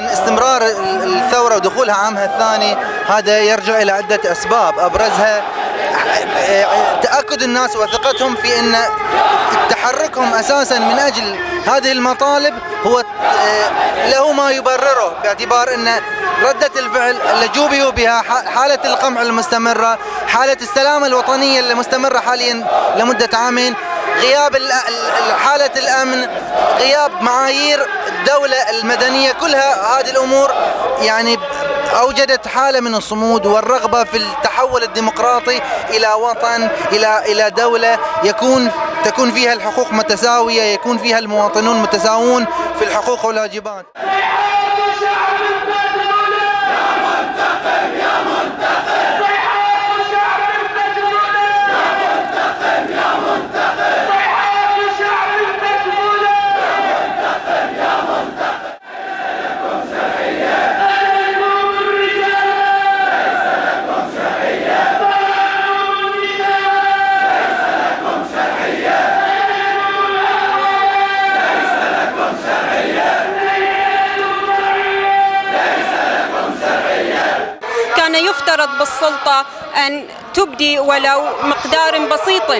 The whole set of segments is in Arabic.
مستمرة ودخولها عامها الثاني هذا يرجع إلى عدة أسباب. أبرزها تأكد الناس وثقتهم في أن تحركهم أساسا من أجل هذه المطالب هو له ما يبرره باعتبار أن ردة الفعل اللي جوبيوا بها حالة القمع المستمرة حالة السلامة الوطنية المستمرة حاليا لمدة عامين غياب حالة الأمن غياب معايير الدولة المدنية كلها هذه الأمور يعني أوجدت حالة من الصمود والرغبة في التحول الديمقراطي إلى وطن إلى إلى دولة يكون تكون فيها الحقوق متساوية يكون فيها المواطنون متساوون في الحقوق والواجبات. كان يفترض بالسلطة أن تبدي ولو مقدار بسيط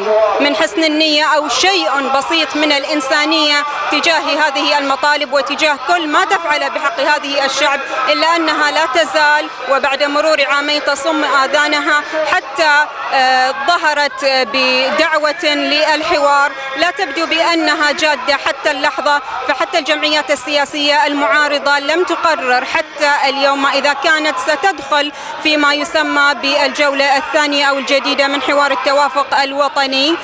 من حسن النية أو شيء بسيط من الإنسانية تجاه هذه المطالب وتجاه كل ما تفعل بحق هذه الشعب إلا أنها لا تزال وبعد مرور عامين تصم آذانها حتى آه، ظهرت بدعوة للحوار. لا تبدو بأنها جادة حتى اللحظة فحتى الجمعيات السياسية المعارضة لم تقرر حتى اليوم إذا كانت ستدخل فيما يسمى بالجولة الثانية أو الجديدة من حوار التوافق الوطني.